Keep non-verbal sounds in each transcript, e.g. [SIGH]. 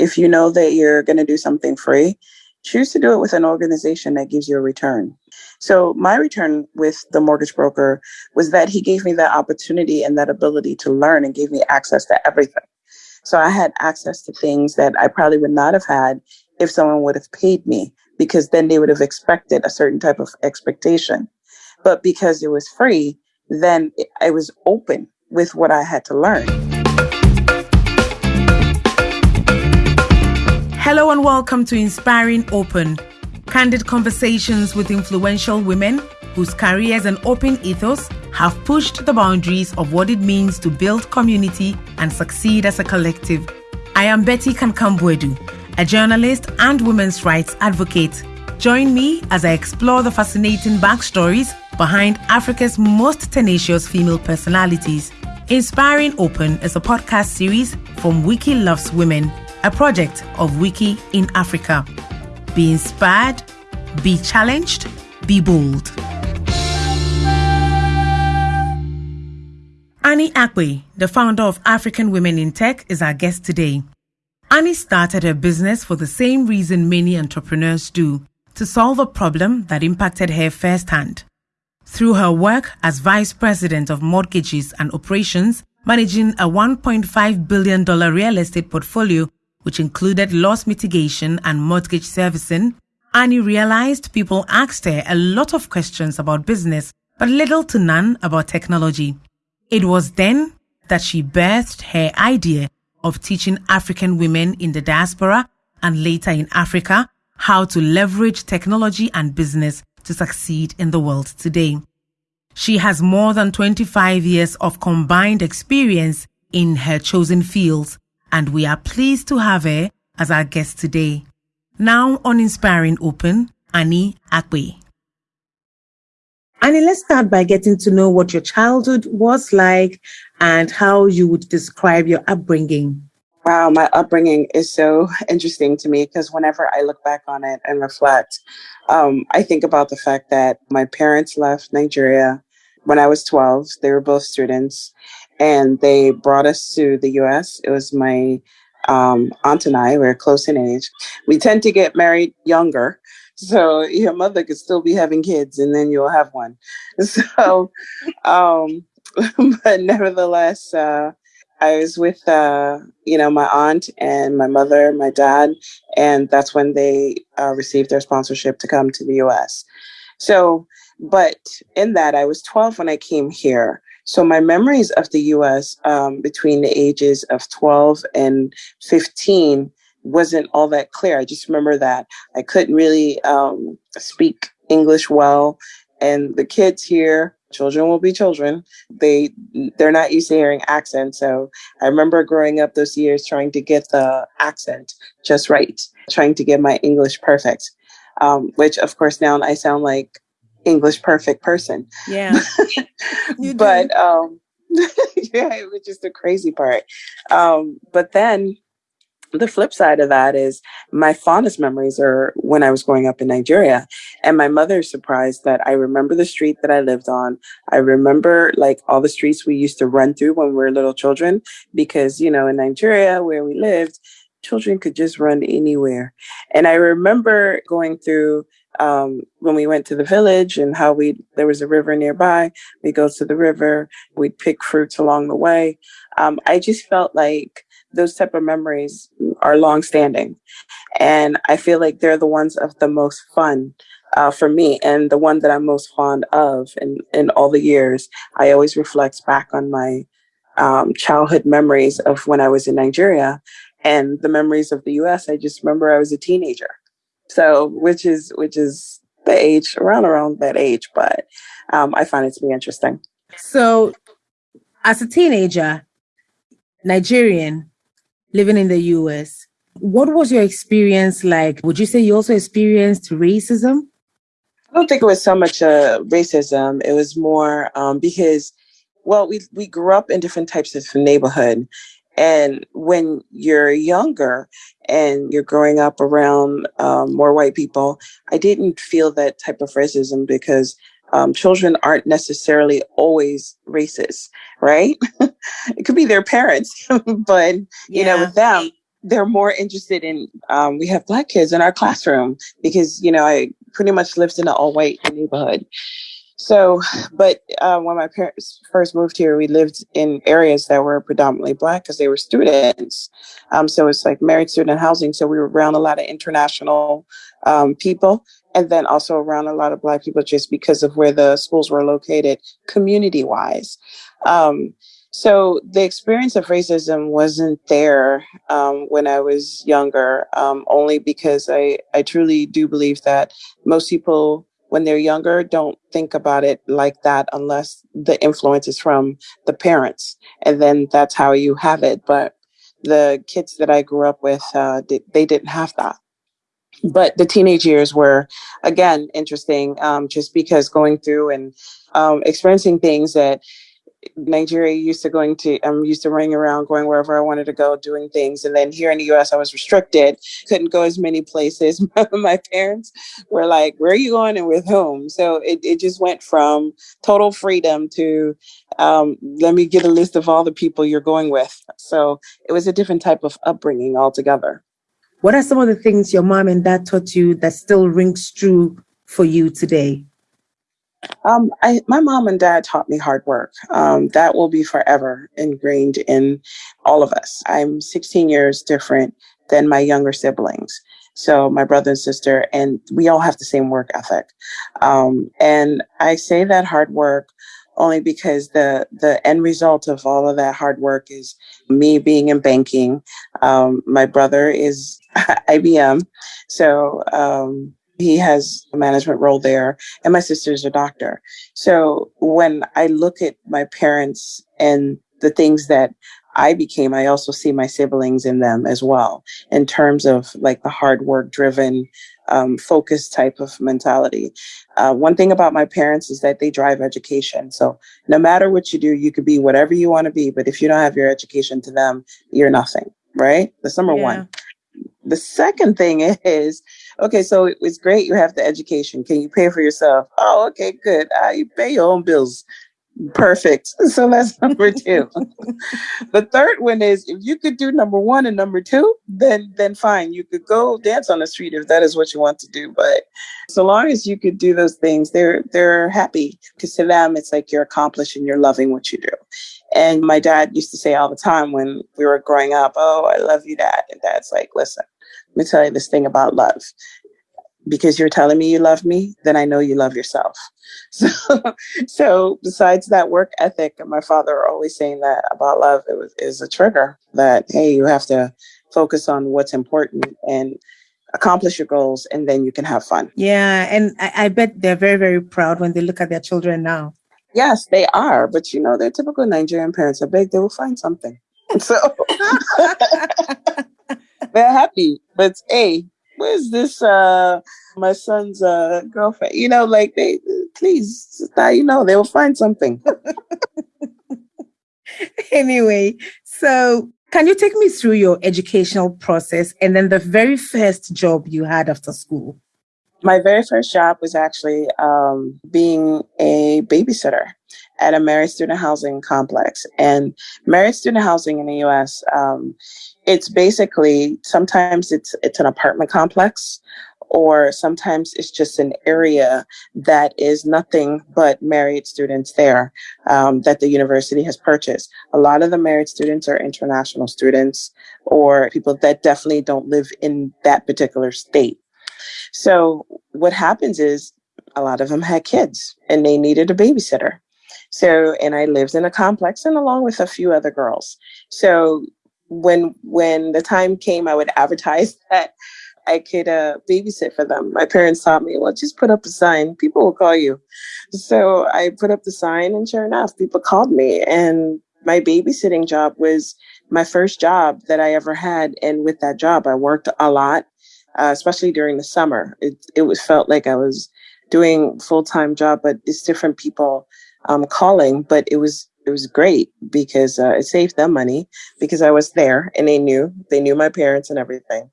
if you know that you're going to do something free, choose to do it with an organization that gives you a return. So my return with the mortgage broker was that he gave me that opportunity and that ability to learn and gave me access to everything. So I had access to things that I probably would not have had if someone would have paid me because then they would have expected a certain type of expectation. But because it was free, then I was open with what I had to learn. Hello and welcome to Inspiring Open, candid conversations with influential women whose careers and open ethos have pushed the boundaries of what it means to build community and succeed as a collective. I am Betty Kankam-Boadu, a journalist and women's rights advocate. Join me as I explore the fascinating backstories behind Africa's most tenacious female personalities. Inspiring Open is a podcast series from Wiki Loves Women a project of Wiki in Africa. Be inspired, be challenged, be bold. Annie Akpe, the founder of African Women in Tech, is our guest today. Annie started her business for the same reason many entrepreneurs do to solve a problem that impacted her firsthand. Through her work as Vice President of Mortgages and Operations, managing a $1.5 billion real estate portfolio which included loss mitigation and mortgage servicing, Annie realized people asked her a lot of questions about business, but little to none about technology. It was then that she birthed her idea of teaching African women in the diaspora and later in Africa how to leverage technology and business to succeed in the world today. She has more than 25 years of combined experience in her chosen fields and we are pleased to have her as our guest today. Now on Inspiring Open, Annie Akpe. Annie, let's start by getting to know what your childhood was like and how you would describe your upbringing. Wow, my upbringing is so interesting to me because whenever I look back on it and reflect, um, I think about the fact that my parents left Nigeria when I was 12. They were both students and they brought us to the US. It was my um, aunt and I, we are close in age. We tend to get married younger. So your mother could still be having kids and then you'll have one. [LAUGHS] So, um, [LAUGHS] but nevertheless, uh, I was with, uh, you know, my aunt and my mother, my dad, and that's when they uh, received their sponsorship to come to the US. So, but in that, I was 12 when I came here. So my memories of the US um, between the ages of 12 and 15 wasn't all that clear. I just remember that I couldn't really um, speak English well. And the kids here, children will be children. They they're not used to hearing accents. So I remember growing up those years trying to get the accent just right, trying to get my English perfect. Um, which of course now I sound like English perfect person. Yeah. [LAUGHS] but um [LAUGHS] yeah, which is the crazy part. Um, but then the flip side of that is my fondest memories are when I was growing up in Nigeria. And my mother is surprised that I remember the street that I lived on. I remember like all the streets we used to run through when we were little children, because, you know, in Nigeria where we lived, children could just run anywhere. And I remember going through um, when we went to the village and how we there was a river nearby. We go to the river. We'd pick fruits along the way. Um, I just felt like those type of memories are long standing, and I feel like they're the ones of the most fun uh, for me, and the one that I'm most fond of. In in all the years, I always reflect back on my um, childhood memories of when I was in Nigeria, and the memories of the U.S. I just remember I was a teenager so, which is which is the age around around that age, but um, I find it to be interesting. So, as a teenager, Nigerian living in the U.S., what was your experience like? Would you say you also experienced racism? I don't think it was so much uh, racism. It was more um, because, well, we we grew up in different types of neighborhood, and when you're younger and you're growing up around um, more white people, I didn't feel that type of racism because um, children aren't necessarily always racist, right? [LAUGHS] it could be their parents, [LAUGHS] but you yeah. know, with them, they're more interested in um, we have black kids in our classroom because you know i pretty much lived in an all-white neighborhood so, but uh, when my parents first moved here, we lived in areas that were predominantly black because they were students. Um, so it's like married student housing. So we were around a lot of international um, people and then also around a lot of black people just because of where the schools were located community wise. Um, so the experience of racism wasn't there um, when I was younger, um, only because I, I truly do believe that most people when they're younger don't think about it like that unless the influence is from the parents and then that's how you have it. But the kids that i grew up with uh, they didn't have that. But the teenage years were again interesting um, just because going through and um, experiencing things that Nigeria used to going to I'm used to running around going wherever I wanted to go doing things. And then here in the US I was restricted couldn't go as many places. [LAUGHS] My parents were like where are you going and with whom? So it, it just went from total freedom to um, let me get a list of all the people you're going with. So it was a different type of upbringing altogether. What are some of the things your mom and dad taught you that still rings true for you today um, I, my mom and dad taught me hard work. Um, that will be forever ingrained in all of us. I'm 16 years different than my younger siblings. So my brother and sister, and we all have the same work ethic. Um, and I say that hard work only because the the end result of all of that hard work is me being in banking. Um, my brother is [LAUGHS] IBM, so um, he has a management role there, and my sister's a doctor. So when I look at my parents and the things that I became, I also see my siblings in them as well, in terms of like the hard work driven, um, focused type of mentality. Uh, one thing about my parents is that they drive education. So no matter what you do, you could be whatever you want to be, but if you don't have your education to them, you're nothing, right? That's number yeah. one. The second thing [LAUGHS] is, okay, so it was great you have the education. Can you pay for yourself? Oh, okay, good. Uh, you pay your own bills. Perfect. [LAUGHS] So that's number [LAUGHS] two. [LAUGHS] the third one is if you could do number one and number two, then then fine. You could go dance on the street if that is what you want to do. But so long as you could do those things, they're they're happy because to them it's like you're accomplished and you're loving what you do. And my dad used to say all the time when we were growing up, Oh, I love you, dad. And dad's like, listen, let me tell you this thing about love. Because you're telling me you love me, then I know you love yourself. [LAUGHS] So, so besides that work ethic, and my father always saying that about love, it was is a trigger that hey, you have to focus on what's important and accomplish your goals, and then you can have fun. Yeah, and I, I bet they're very very proud when they look at their children now. Yes, they are. But you know, they're typical Nigerian parents. I bet they will find something. [LAUGHS] So [LAUGHS] they're happy. But hey, where's this uh my son's uh girlfriend? You know, like they please now you know they will find something. [LAUGHS] anyway, so can you take me through your educational process and then the very first job you had after school? My very first job was actually um, being a babysitter at a married student housing complex. And married student housing in the US, um, it's basically sometimes it's it's an apartment complex or sometimes it's just an area that is nothing but married students there um, that the university has purchased. A lot of the married students are international students or people that definitely don't live in that particular state. So what happens is a lot of them had kids and they needed a babysitter. So, and I lived in a complex and along with a few other girls. So when when the time came, I would advertise [LAUGHS] that I could uh, babysit for them. My parents taught me, well, just put up a sign. People will call you. So I put up the sign, and sure enough, people called me. And my babysitting job was my first job that I ever had. And with that job, I worked a lot uh, especially during the summer. It it was felt like I was doing full time job, but it's different people um, calling. But it was it was great because uh, it saved them money because I was there and they knew they knew my parents and everything.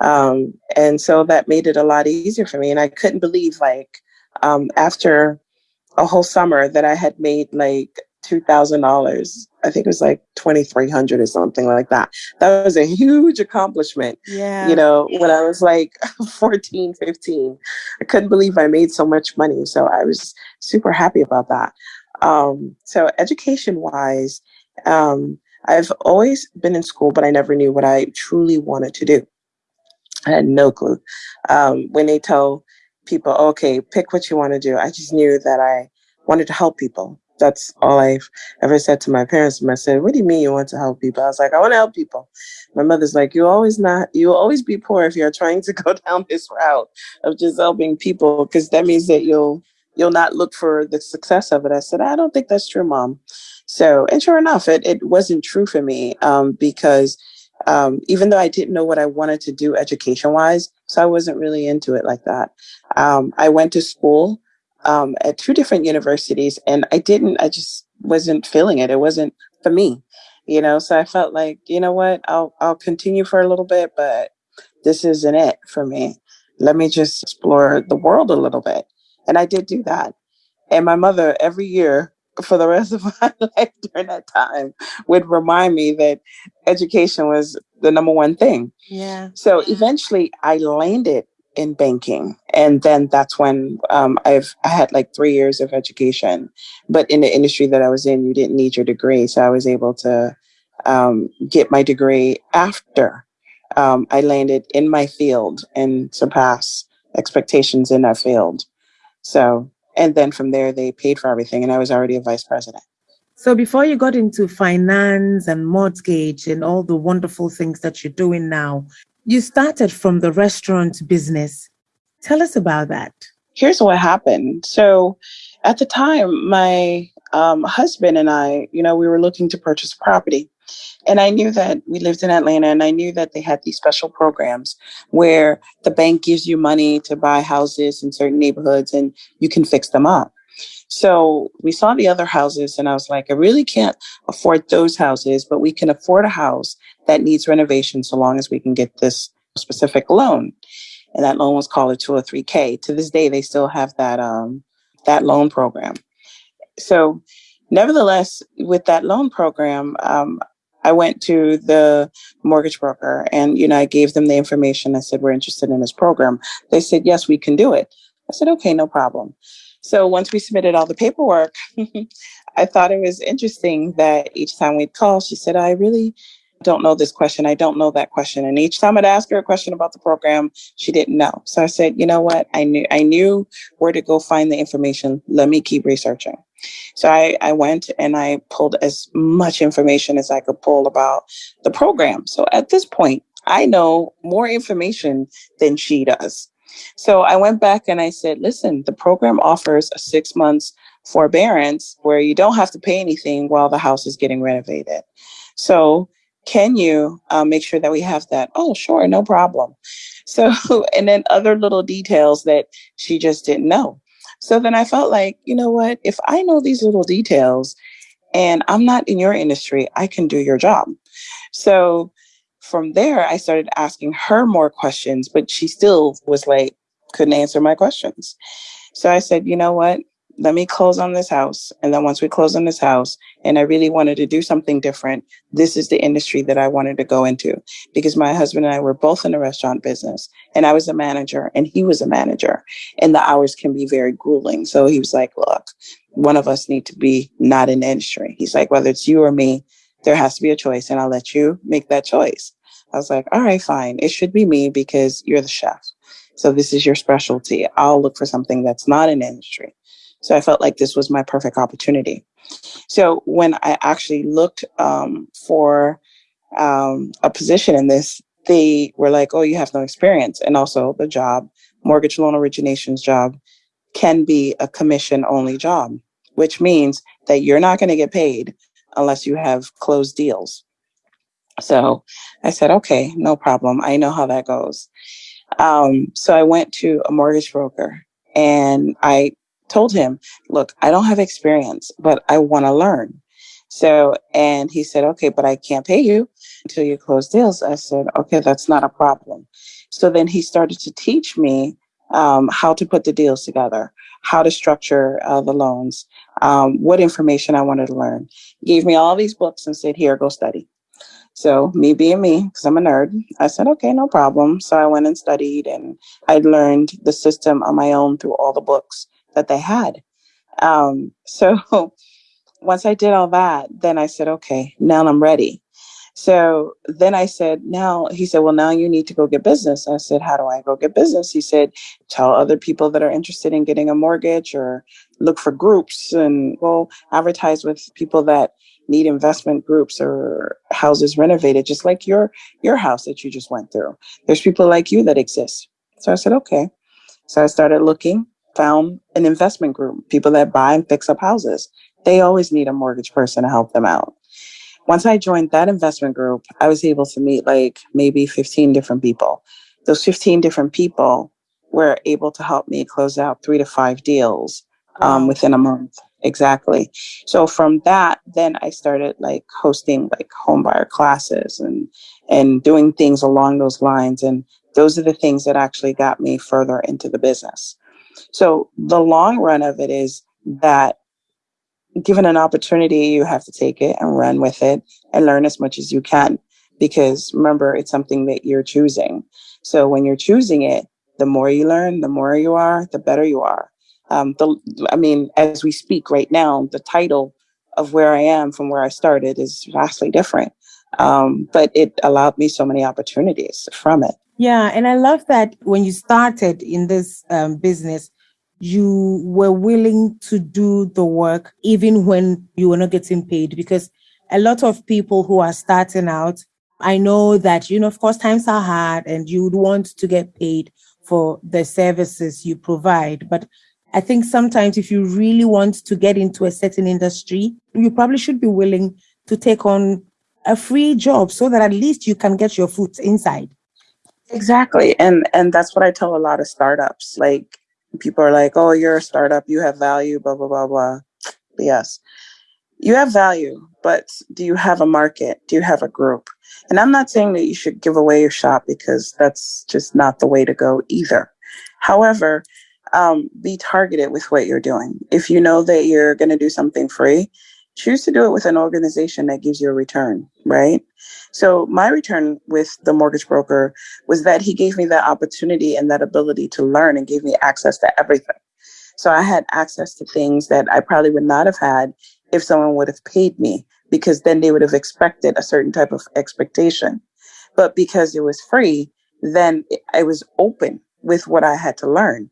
Um, and so that made it a lot easier for me. And I couldn't believe like um, after a whole summer that I had made like $2,000. I think it was like 2300 or something like that. That was a huge accomplishment. Yeah. You know, when I was like [LAUGHS] 14, 15, I couldn't believe I made so much money. So I was super happy about that. Um, so education wise, um, I've always been in school, but I never knew what I truly wanted to do. I had no clue. Um, when they tell people, okay, pick what you want to do, I just knew that I wanted to help people. That's all I've ever said to my parents. And I said, what do you mean you want to help people? I was like, I want to help people. My mother's like, you always not, you will always be poor if you're trying to [LAUGHS] go down this route of just helping people, because that means that you'll, you'll not look for the success of it. I said, I don't think that's true, mom. So, and sure enough, it, it wasn't true for me um, because um, even though I didn't know what I wanted to do education wise, so I wasn't really into it like that. Um, I went to school um, at two different universities and I didn't, I just wasn't feeling it. It wasn't for me, you know, so I felt like, you know what, I'll, I'll continue for a little bit, but this isn't it for me. Let me just explore the world a little bit. And I did do that. And my mother every year for the rest of [LAUGHS] my life during that time would remind me that education was the number one thing. Yeah. So eventually I landed in banking. And then that's when um, I've I had like three years of education. But in the industry that I was in, you didn't need your degree. So I was able to um, get my degree after um, I landed in my field and surpass expectations in that field. So and then from there, they paid for everything, and I was already a vice president. So before you got into finance and mortgage and all the wonderful things that you're doing now, you started from the restaurant business. Tell us about that. Here's what happened. So at the time, my um, husband and I, you know, we were looking to purchase property. And I knew that we lived in Atlanta and I knew that they had these special programs where the bank gives you money to buy houses in certain neighborhoods and you can fix them up. So we saw the other houses and I was like, I really can't afford those houses, but we can afford a house that needs renovation so long as we can get this specific loan. And that loan was called a 203K. To this day, they still have that um, that loan program. So nevertheless, with that loan program, um, I went to the mortgage broker and, you know, I gave them the information. I said, we're interested in this program. They said, yes, we can do it. I said, okay, no problem. So once we submitted all the paperwork, [LAUGHS] I thought it was interesting that each time we'd call, she said, I really don't know this question. I don't know that question. And each time I'd ask her a question about the program, she didn't know. So I said, you know what? I knew I knew where to go find the information. Let me keep researching. So I, I went and I pulled as much information as I could pull about the program. So at this point, I know more information than she does. So I went back and I said, listen, the program offers a six months forbearance where you don't have to pay anything while the house is getting renovated. So can you uh, make sure that we have that? Oh, sure, no problem. [LAUGHS] So, and then other little details that she just didn't know. So then I felt like, you know what? If I know these little details and I'm not in your industry, I can do your job. So from there, I started asking her more questions, but she still was like, couldn't answer my questions. So I said, you know what? Let me close on this house. And then once we close on this house, and I really wanted to do something different, this is the industry that I wanted to go into because my husband and I were both in the restaurant business and I was a manager and he was a manager and the hours can be very grueling. So he was like, look, one of us need to be not in the industry. He's like, whether it's you or me, there has to be a choice and I'll let you make that choice. I was like, all right, fine. It should be me because you're the chef. So this is your specialty. I'll look for something that's not in industry. So I felt like this was my perfect opportunity. So when I actually looked um, for um, a position in this, they were like, oh, you have no experience. And also the job, mortgage loan originations job, can be a commission only job, which means that you're not going to get paid unless you have closed deals. So I said, okay, no problem. I know how that goes. Um, so I went to a mortgage broker and I told him, look, I don't have experience, but I want to learn. So, and he said, okay, but I can't pay you until you close deals. I said, okay, that's not a problem. So then he started to teach me um, how to put the deals together, how to structure uh, the loans, um, what information I wanted to learn. He gave me all these books and said, here, go study. So me being me, because I'm a nerd, I said, okay, no problem. So I went and studied and I learned the system on my own through all the books that they had. Um, [LAUGHS] so once I did all that, then I said, okay, now I'm ready. So then I said, now, he said, well, now you need to go get business. I said, how do I go get business? He said, tell other people that are interested in getting a mortgage or look for groups and go advertise with people that need investment groups or houses renovated, just like your, your house that you just went through. There's people like you that exist. So I said, okay. So I started looking, found an investment group, people that buy and fix up houses. They always need a mortgage person to help them out once I joined that investment group, I was able to meet like maybe 15 different people. Those 15 different people were able to help me close out three to five deals um, wow. within a month. Exactly. So from that, then I started like hosting like homebuyer classes and and doing things along those lines. And those are the things that actually got me further into the business. So the long run of it is that given an opportunity, you have to take it and run with it and learn as much as you can. Because remember, it's something that you're choosing. So when you're choosing it, the more you learn, the more you are, the better you are. Um, the, I mean, as we speak right now, the title of where I am from where I started is vastly different. Um, but it allowed me so many opportunities from it. Yeah, and I love that when you started in this um, business, you were willing to do the work even when you were not getting paid because a lot of people who are starting out i know that you know of course times are hard and you would want to get paid for the services you provide. But i think sometimes if you really want to get into a certain industry you probably should be willing to take on a free job so that at least you can get your foot inside exactly and and that's what i tell a lot of startups like people are like, oh, you're a startup, you have value, blah, blah, blah, blah. Yes, you have value, but do you have a market? Do you have a group? And I'm not saying that you should give away your shop because that's just not the way to go either. However, um, be targeted with what you're doing. If you know that you're going to do something free, choose to do it with an organization that gives you a return, right? So my return with the mortgage broker was that he gave me that opportunity and that ability to learn and gave me access to everything. So I had access to things that I probably would not have had if someone would have paid me because then they would have expected a certain type of expectation. But because it was free, then I was open with what I had to learn.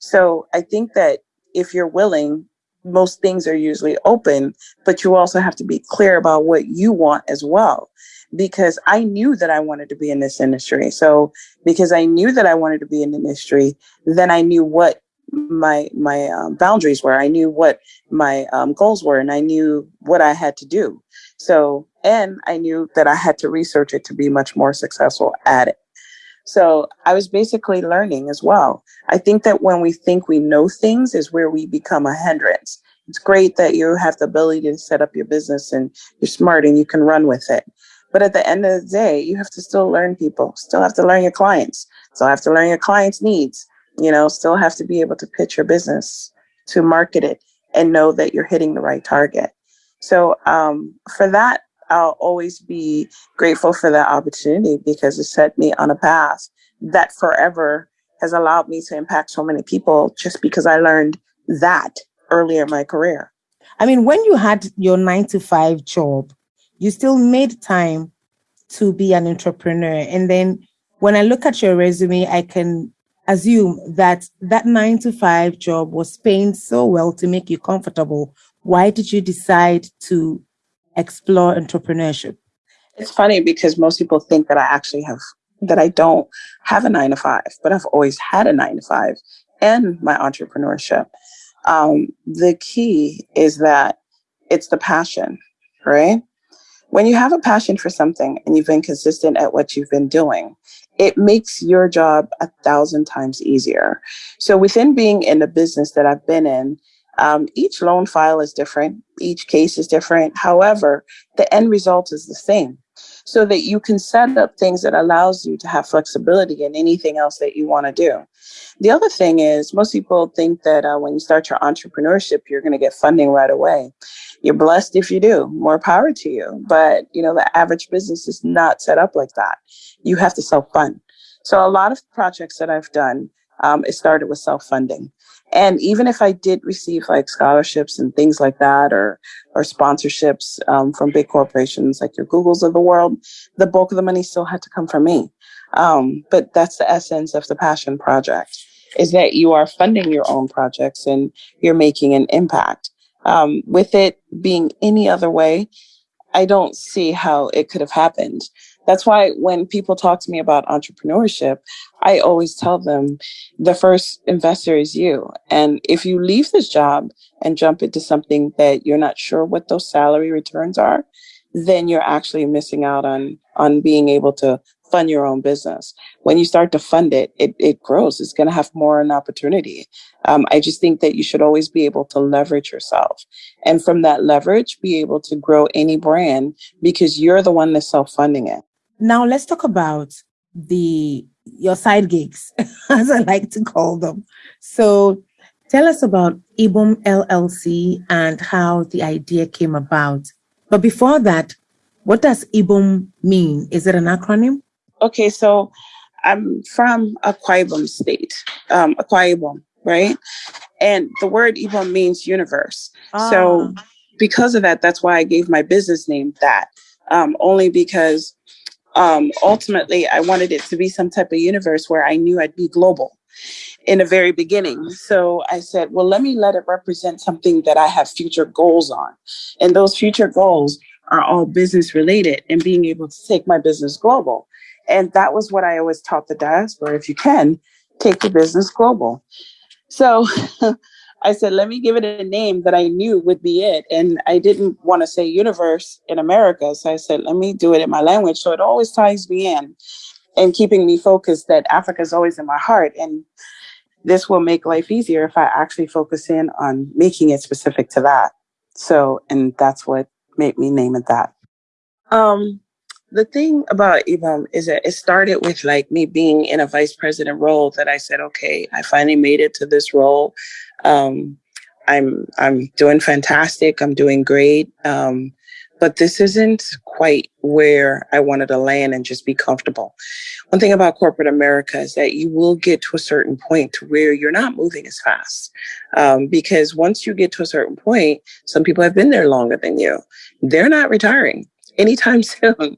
So I think that if you're willing most things are usually open, but you also have to be clear about what you want as well. Because I knew that I wanted to be in this industry. So because I knew that I wanted to be in the industry, then I knew what my my um, boundaries were. I knew what my um, goals were, and I knew what I had to do. So and I knew that I had to research it to be much more successful at it. So I was basically learning as well. I think that when we think we know things is where we become a hindrance. It's great that you have the ability to set up your business and you're smart and you can run with it. But at the end of the day, you have to still learn people, still have to learn your clients, still have to learn your clients' needs, you know, still have to be able to pitch your business, to market it, and know that you're hitting the right target. So um, for that, I'll always be grateful for that opportunity because it set me on a path that forever has allowed me to impact so many people just because I learned that earlier in my career. I mean, when you had your nine to five job, you still made time to be an entrepreneur. And then when I look at your resume, I can assume that that nine to five job was paying so well to make you comfortable. Why did you decide to explore entrepreneurship? It's funny because most people think that I actually have, that I don't have a nine to five, but I've always had a nine to five and my entrepreneurship. Um, the key is that it's the passion, right? When you have a passion for something and you've been consistent at what you've been doing, it makes your job a thousand times easier. So within being in the business that I've been in, um, each loan file is different. Each case is different. However, the end result is the same. so that you can set up things that allows you to have flexibility in anything else that you want to do. The other thing is most people think that uh, when you start your entrepreneurship, you're going to get funding right away. You're blessed if you do. More power to you. But you know the average business is not set up like that. You have to self fund. So a lot of projects that I've done, um, it started with self funding. And even if I did receive like scholarships and things like that, or or sponsorships um, from big corporations like your Googles of the world, the bulk of the money still had to come from me. Um, but that's the essence of the passion project: is that you are funding your own projects and you're making an impact. Um, with it being any other way, I don't see how it could have happened. That's why when people talk to me about entrepreneurship, I always tell them the first investor is you. And if you leave this job and jump into something that you're not sure what those salary returns are, then you're actually missing out on on being able to fund your own business. When you start to fund it, it, it grows. It's going to have more an opportunity. Um, I just think that you should always be able to leverage yourself. And from that leverage, be able to grow any brand because you're the one that's self funding it. Now let's talk about the your side gigs, [LAUGHS] as I like to call them. So tell us about IBOM LLC and how the idea came about. But before that, what does IBOM mean? Is it an acronym? Okay, so I'm from Akwa Ibom State, um, Akwa Ibom, right? And the word Ibom means universe. Ah. So because of that, that's why I gave my business name that. Um, only because um, ultimately I wanted it to be some type of universe where I knew I'd be global in the very beginning. So I said, well, let me let it represent something that I have future goals on. And those future goals are all business related and being able to take my business global. And that was what I always taught the diaspora. If you can, take your business global. So [LAUGHS] I said, let me give it a name that I knew would be it. And I didn't want to say universe in America. So I said, let me do it in my language. So it always ties me in and keeping me focused that Africa is always in my heart. And this will make life easier if I actually focus in on making it specific to that. So, and that's what made me name it that. Um, the thing about IBOM is that it started with like me being in a vice president role that I said, okay, I finally made it to this role. Um, I'm I'm doing fantastic. I'm doing great. Um, but this isn't quite where I wanted to land and just be comfortable. One thing about corporate America is that you will get to a certain point to where you're not moving as fast. Um, because once you get to a certain point, some people have been there longer than you. They're not retiring anytime [LAUGHS] soon.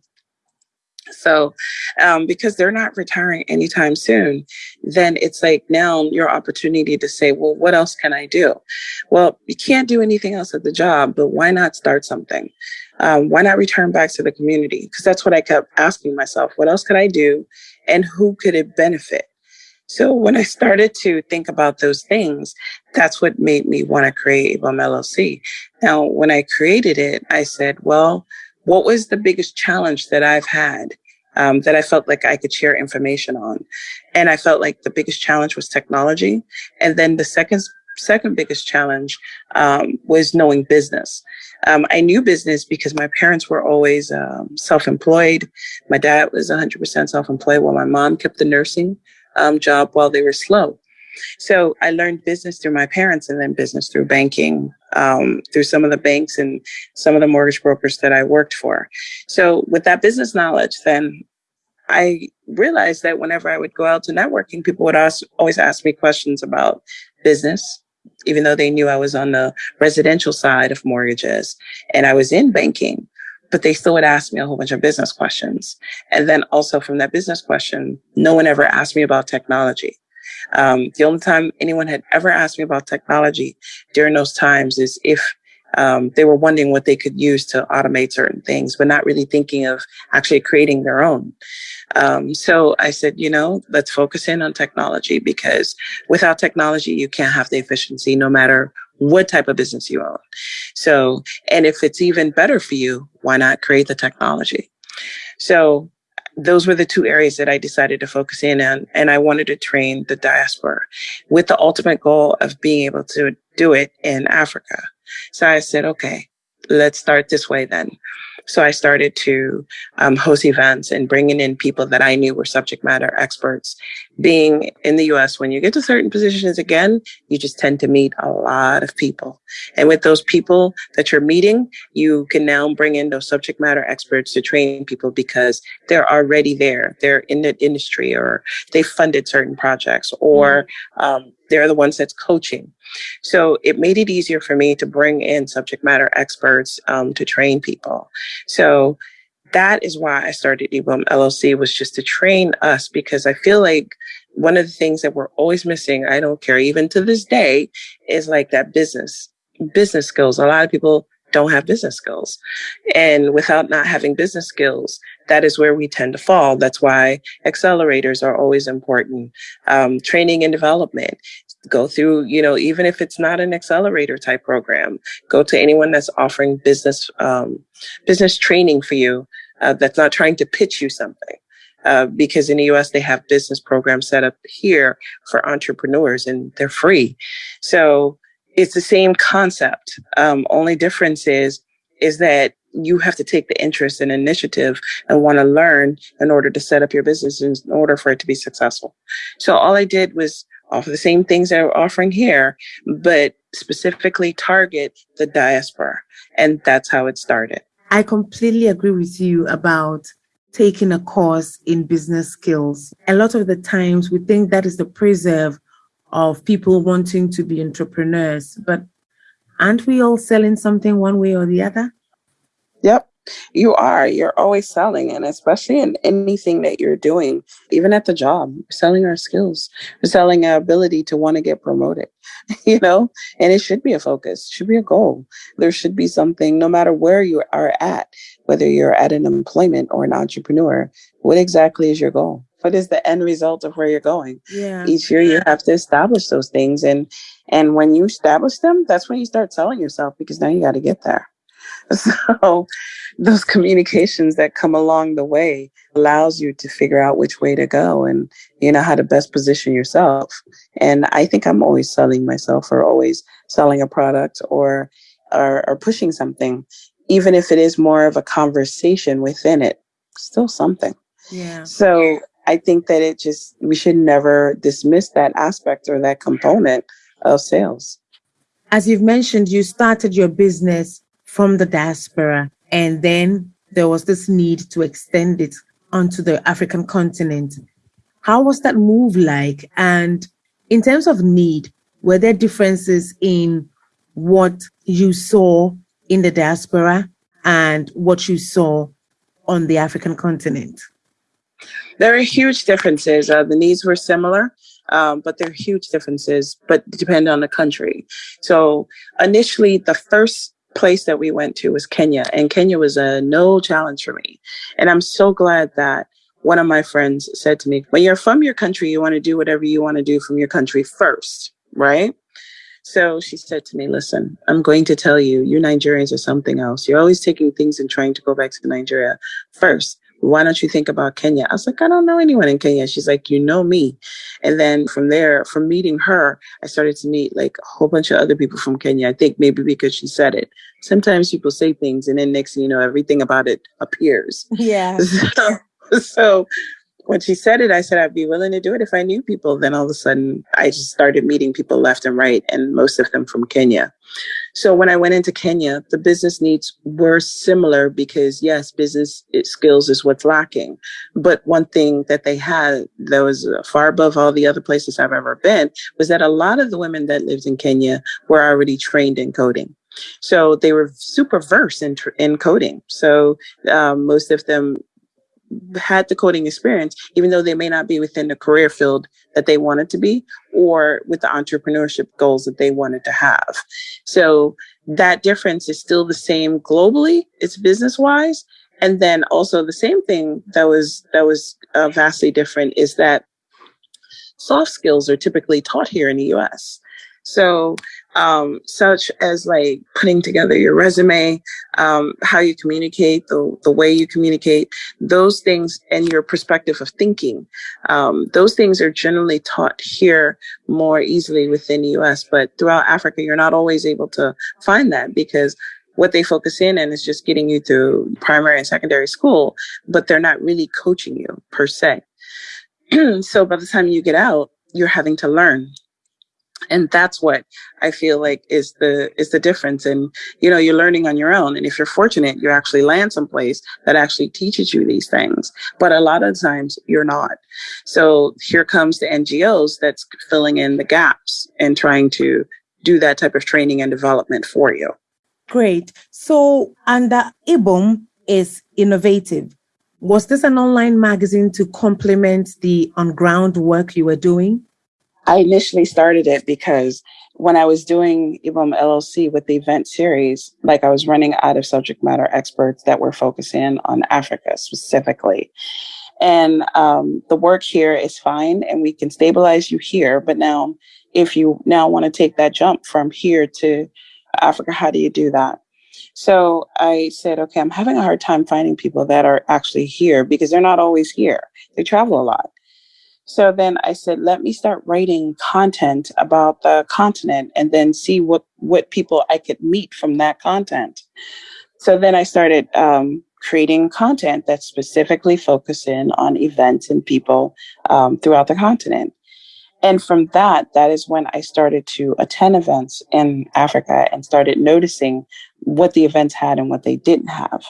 So, um, because they're not retiring anytime soon, then it's like now your opportunity to say, well, what else can I do? Well, you can't do anything else at the job, but why not start something? Um, why not return back to the community? Because that's what I kept asking myself. What else could I do? And who could it benefit? So when I started to think about those things, that's what made me want to create IBOM LLC. Now, when I created it, I said, well, what was the biggest challenge that I've had um, that I felt like I could share information on? And I felt like the biggest challenge was technology. And then the second second biggest challenge um, was knowing business. Um, I knew business because my parents were always um, self-employed. My dad was 100% self-employed while my mom kept the nursing um, job while they were slow. So I learned business through my parents and then business through banking, um, through some of the banks and some of the mortgage brokers that I worked for. So with that business knowledge, then I realized that whenever I would go out to networking, people would ask, always ask me questions about business, even though they knew I was on the residential side of mortgages and I was in banking but they still would ask me a whole bunch of business questions. And then also from that business question, no one ever asked me about technology. Um, the only time anyone had ever asked me about technology during those times is if um, they were wondering what they could use to automate certain things, but not really thinking of actually creating their own. Um, so I said, you know, let's focus in on technology because without technology, you can't have the efficiency no matter what type of business you own. So, and if it's even better for you, why not create the technology? So those were the two areas that I decided to focus in on. And I wanted to train the diaspora with the ultimate goal of being able to do it in Africa. So I said, okay, let's start this way then. So I started to um, host events and bringing in people that I knew were subject matter experts. Being in the US, when you get to certain positions again, you just tend to meet a lot of people. And with those people that you're meeting, you can now bring in those subject matter experts to train people because they're already there. They're in the industry or they funded certain projects or mm-hmm. um, they're the ones that's coaching. So it made it easier for me to bring in subject matter experts um, to train people. So that is why I started IBOM LLC was just to train us because I feel like one of the things that we're always missing, I don't care, even to this day, is like that business, business skills. A lot of people don't have business skills. And without not having business skills, that is where we tend to fall. That's why accelerators are always important. Um, training and development. Go through, you know, even if it's not an accelerator type program, go to anyone that's offering business, um, business training for you, uh, that's not trying to pitch you something. Uh, because in the US, they have business programs set up here for entrepreneurs and they're free. So it's the same concept. Um, only difference is, is that you have to take the interest and initiative and want to learn in order to set up your business in order for it to be successful. So all I did was offer the same things we're offering here, but specifically target the diaspora. And that's how it started. I completely agree with you about taking a course in business skills. A lot of the times we think that is the preserve of people wanting to be entrepreneurs, but aren't we all selling something one way or the other? Yep. You are. You're always selling, and especially in anything that you're doing, even at the job, selling our skills, we're selling our ability to want to get promoted, [LAUGHS] you know, and it should be a focus, should be a goal. There should be something, no matter where you are at, whether you're at an employment or an entrepreneur, what exactly is your goal? what is the end result of where you're going yeah each year you have to establish those things and and when you establish them that's when you start selling yourself because now you got to get there [LAUGHS] so those communications that come along the way allows you to figure out which way to go and you know how to best position yourself and i think i'm always selling myself or always selling a product or or, or pushing something even if it is more of a conversation within it still something yeah. So I think that it just, we should never dismiss that aspect or that component of sales. As you've mentioned, you started your business from the diaspora, and then there was this need to extend it onto the African continent. How was that move like? And in terms of need, were there differences in what you saw in the diaspora and what you saw on the African continent? There are huge differences. Uh, the needs were similar, um, but there are huge differences, but depend on the country. So initially, the first place that we went to was Kenya, and Kenya was a no challenge for me. And I'm so glad that one of my friends said to me, when you're from your country, you want to do whatever you want to do from your country first, right? So she said to me, Listen, I'm going to tell you, you Nigerians are something else. You're always taking things and trying to go back to Nigeria first why don't you think about Kenya? I was like, I don't know anyone in Kenya. She's like, you know me. And then from there, from meeting her, I started to meet like a whole bunch of other people from Kenya. I think maybe because she said it. Sometimes people say things and then next thing you know, everything about it appears. Yeah. [LAUGHS] So, so when she said it, I said I'd be willing to do it if I knew people. Then all of a sudden, I just started meeting people left and right, and most of them from Kenya. So when I went into Kenya, the business needs were similar because yes, business skills is what's lacking. But one thing that they had that was far above all the other places I've ever been was that a lot of the women that lived in Kenya were already trained in coding. So they were super versed in, in coding. So um, most of them had the coding experience, even though they may not be within the career field that they wanted to be or with the entrepreneurship goals that they wanted to have. So that difference is still the same globally. It's business wise. And then also the same thing that was, that was uh, vastly different is that soft skills are typically taught here in the US. So um, such as like putting together your resume, um, how you communicate, the, the way you communicate, those things and your perspective of thinking. Um, those things are generally taught here more easily within the US, but throughout Africa, you're not always able to find that because what they focus in and is just getting you through primary and secondary school, but they're not really coaching you per se. [CLEARS THROAT] so by the time you get out, you're having to learn and that's what i feel like is the is the difference. And you know you're learning on your own. And if you're fortunate you actually land someplace that actually teaches you these things. But a lot of times you're not. So here comes the ngos that's filling in the gaps and trying to do that type of training and development for you. Great. So under uh, ibom is innovative. Was this an online magazine to complement the on ground work you were doing I initially started it because when I was doing IBOM LLC with the event series, like I was running out of subject matter experts that were focusing on Africa specifically. And um, the work here is fine and we can stabilize you here. But now, if you now want to take that jump from here to Africa, how do you do that? So I said, okay, I'm having a hard time finding people that are actually here because they're not always here. They travel a lot. So then I said, let me start writing content about the continent and then see what, what people I could meet from that content. So then I started um, creating content that specifically focused in on events and people um, throughout the continent. And from that, that is when I started to attend events in Africa and started noticing what the events had and what they didn't have.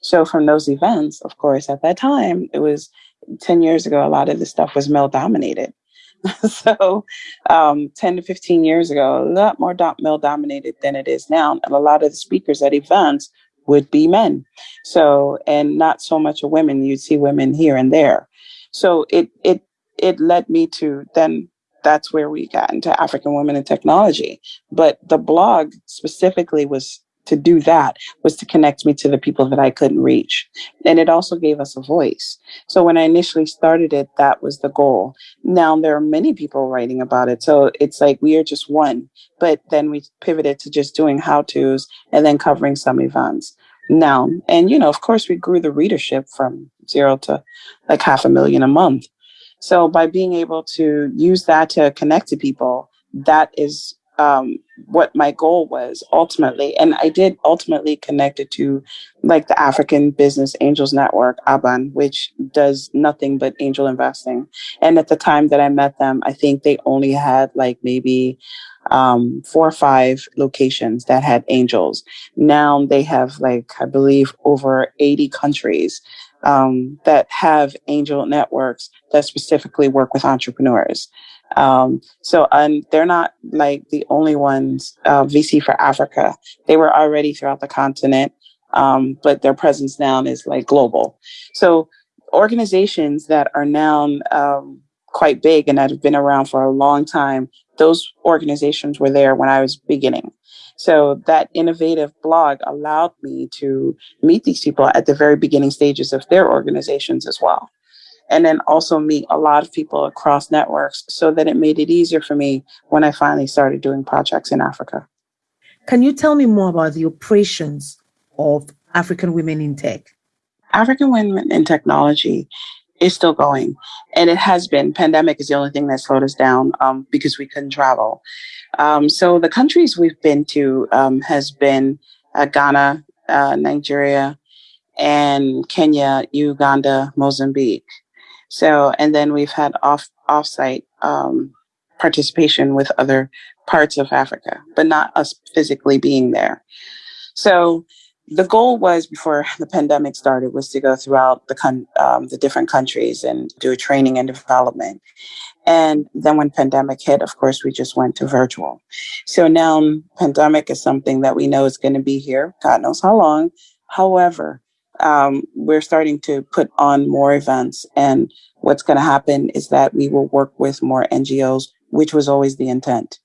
So from those events, of course, at that time, it was 10 years ago, a lot of the stuff was male dominated. [LAUGHS] so um, 10 to 15 years ago, a lot more do- male dominated than it is now. And a lot of the speakers at events would be men. So, and not so much a women, you'd see women here and there. So it, it, it led me to then that's where we got into African women in technology. But the blog specifically was to do that was to connect me to the people that I couldn't reach. And it also gave us a voice. So when I initially started it, that was the goal. Now there are many people writing about it. So it's like we are just one, but then we pivoted to just doing how to's and then covering some events. Now, and you know, of course, we grew the readership from zero to like half a million a month. So by being able to use that to connect to people, that is um, what my goal was ultimately. And I did ultimately connect it to like the African Business Angels Network, ABAN, which does nothing but angel investing. And at the time that I met them, I think they only had like maybe um, four or five locations that had angels. Now they have like, I believe, over 80 countries um, that have angel networks that specifically work with entrepreneurs. Um, so and they're not like the only ones, uh, VC4Africa. They were already throughout the continent, um, but their presence now is like global. So organizations that are now um, quite big and that have been around for a long time, those organizations were there when I was beginning. So that Innov8tiv blog allowed me to meet these people at the very beginning stages of their organizations as well and then also meet a lot of people across networks so that it made it easier for me when I finally started doing projects in Africa. Can you tell me more about the operations of African Women in Tech? African Women in Technology is still going, and it has been. Pandemic is the only thing that slowed us down um, because we couldn't travel. Um, so the countries we've been to um, has been uh, Ghana, uh, Nigeria, and Kenya, Uganda, Mozambique. So, and then we've had off offsite um, participation with other parts of Africa, but not us physically being there. So, the goal was before the pandemic started was to go throughout the con- um, the different countries and do a training and development. And then when pandemic hit, of course, we just went to virtual. So now pandemic is something that we know is going to be here. God knows how long. However, um, we're starting to put on more events. And what's going to happen is that we will work with more NGOs, which was always the intent.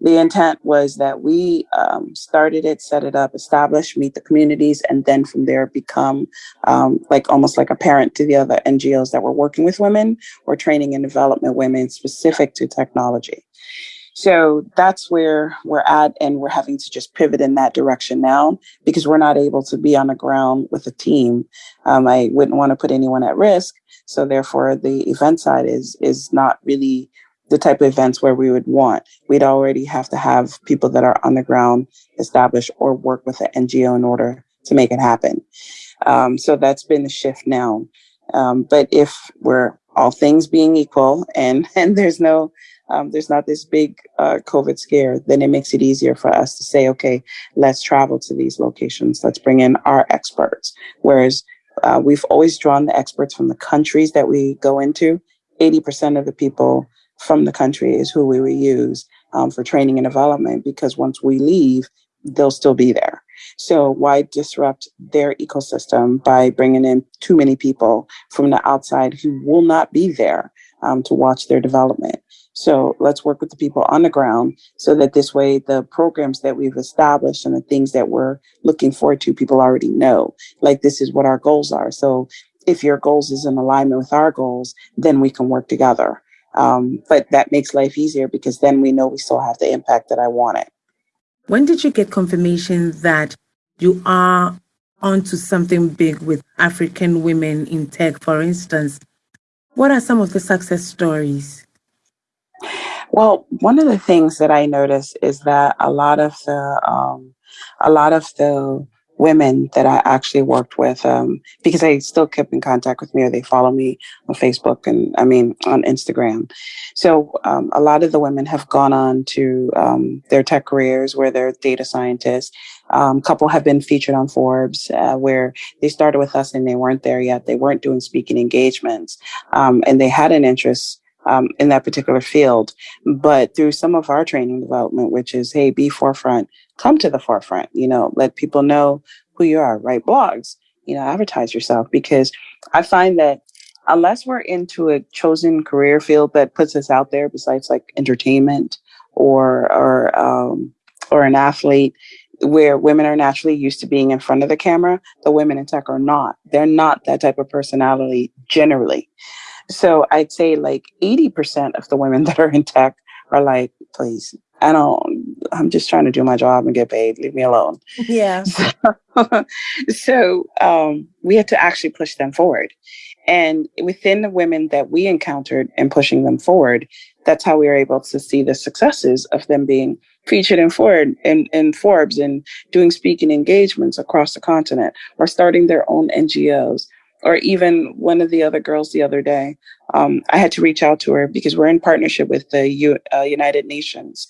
The intent was that we um, started it, set it up, establish, meet the communities, and then from there become um, like almost like a parent to the other NGOs that were working with women or training and development women specific to technology. So that's where we're at, and we're having to just pivot in that direction now because we're not able to be on the ground with a team. Um, I wouldn't want to put anyone at risk, so therefore the event side is is not really the type of events where we would want. We'd already have to have people that are on the ground established or work with an NGO in order to make it happen. Um, so that's been the shift now. Um, but if we're all things being equal and, [LAUGHS] and there's no um, there's not this big uh, COVID scare, then it makes it easier for us to say, okay, let's travel to these locations. Let's bring in our experts. Whereas uh, we've always drawn the experts from the countries that we go into. 80% of the people from the country is who we reuse um, for training and development because once we leave, they'll still be there. So why disrupt their ecosystem by bringing in too many people from the outside who will not be there um, to watch their development? So let's work with the people on the ground so that this way the programs that we've established and the things that we're looking forward to, people already know, like this is what our goals are. So if your goals is in alignment with our goals, then we can work together. Um, but that makes life easier because then we know we still have the impact that I wanted. When did you get confirmation that you are onto something big with African women in tech, for instance? What are some of the success stories? Well, one of the things that I noticed is that a lot of the um, a lot of the women that I actually worked with um, because they still kept in contact with me or they follow me on Facebook and I mean on Instagram. So um, a lot of the women have gone on to um, their tech careers where they're data scientists. Um, couple have been featured on Forbes uh, where they started with us and they weren't there yet. They weren't doing speaking engagements um, and they had an interest um, in that particular field. But through some of our training development, which is, hey, be forefront, come to the forefront, you know, let people know who you are, write blogs, you know, advertise yourself. Because I find that unless we're into a chosen career field that puts us out there, besides like entertainment or or um, or an athlete, where women are naturally used to being in front of the camera, the women in tech are not. They're not that type of personality generally. So I'd say like 80% of the women [LAUGHS] that are in tech are like, please, I don't, I'm just trying to do my job and get paid. Leave me alone. Yeah. [LAUGHS] So, so um, we had to actually push them forward. And within the women that we encountered and pushing them forward, that's how we were able to see the successes of them being featured in Ford in, in Forbes and doing speaking engagements across the continent or starting their own NGOs or even one of the other girls the other day. Um, I had to reach out to her because we're in partnership with the U, uh, United Nations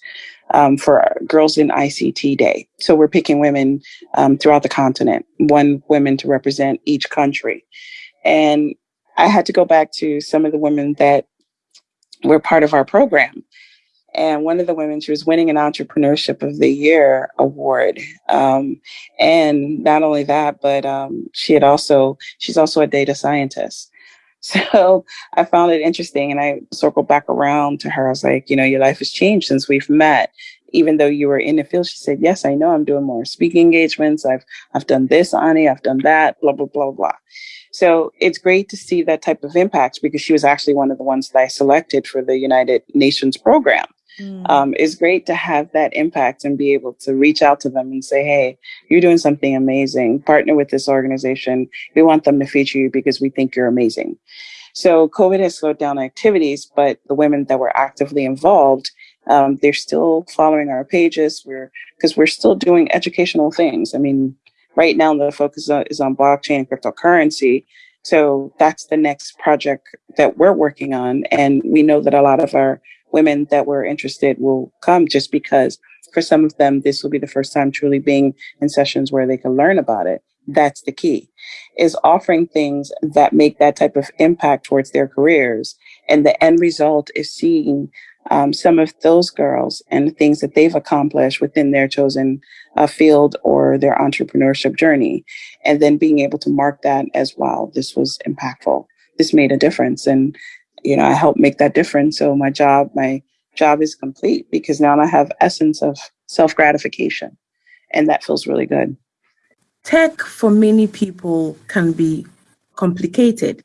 um, for Girls in ICT Day. So we're picking women um, throughout the continent, one women to represent each country. And I had to go back to some of the women that were part of our program and one of the women, she was winning an Entrepreneurship of the Year award. Um, and not only that, but um, she had also, she's also a data scientist. [LAUGHS] So I found it interesting and I circled back around to her. I was like, you know, your life has changed since we've met. Even though you were in the field, she said, yes, I know I'm doing more speaking engagements. I've, I've done this, Ani, I've done that, blah, blah, blah, blah. So it's great to see that type of impact because she was actually one of the ones that I selected for the United Nations program. Mm. Um, it's great to have that impact and be able to reach out to them and say, hey, you're doing something amazing. Partner with this organization. We want them to feature you because we think you're amazing. So COVID has slowed down activities, but the women that were actively involved, um, they're still following our pages. We're because we're still doing educational things. I mean, right now the focus is on blockchain and cryptocurrency. So that's the next project that we're working on. And we know that a lot of our women that were interested will come just because for some of them, this will be the first time truly being in sessions where they can learn about it. That's the key is offering things that make that type of impact towards their careers. And the end result is seeing um, some of those girls and the things that they've accomplished within their chosen uh, field or their entrepreneurship journey. And then being able to mark that as wow, this was impactful. This made a difference. And you know, I help make that difference. So my job, my job is complete because now I have essence of self gratification. And that feels really good. Tech for many people can be complicated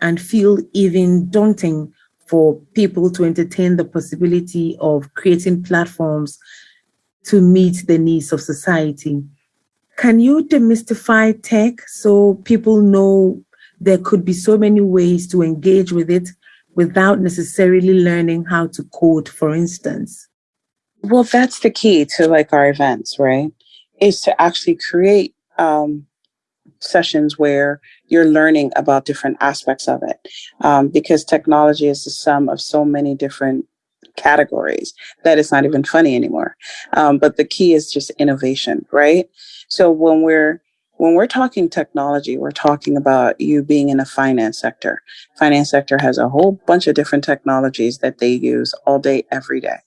and feel even daunting for people to entertain the possibility of creating platforms to meet the needs of society. Can you demystify tech so people know there could be so many ways to engage with it without necessarily learning how to code, for instance? Well, that's the key to like our events, right? Is to actually create um, sessions where you're learning about different aspects of it um, because technology is the sum of so many different categories that it's not even funny anymore um, but the key is just innovation right so when we're when we're talking technology we're talking about you being in a finance sector finance sector has a whole bunch of different technologies that they use all day every day